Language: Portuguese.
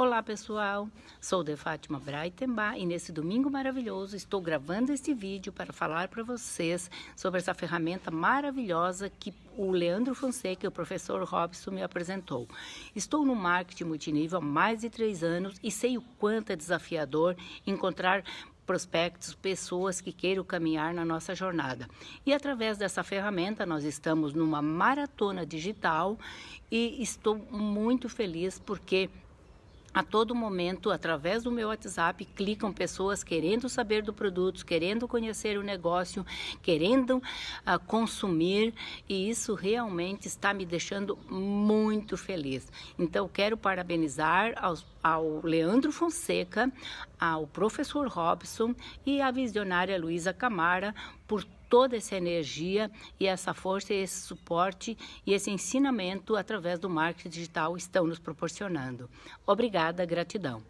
Olá pessoal, sou de Fátima Breitenbach e nesse domingo maravilhoso estou gravando este vídeo para falar para vocês sobre essa ferramenta maravilhosa que o Leandro Fonseca e o professor Robson me apresentou. Estou no marketing multinível há mais de três anos e sei o quanto é desafiador encontrar prospectos, pessoas que queiram caminhar na nossa jornada. E através dessa ferramenta nós estamos numa maratona digital e estou muito feliz porque a todo momento, através do meu WhatsApp, clicam pessoas querendo saber do produto, querendo conhecer o negócio, querendo uh, consumir e isso realmente está me deixando muito feliz. Então, quero parabenizar aos, ao Leandro Fonseca, ao professor Robson e à visionária Luísa Camara por toda essa energia e essa força, e esse suporte e esse ensinamento através do marketing digital estão nos proporcionando. Obrigada, gratidão.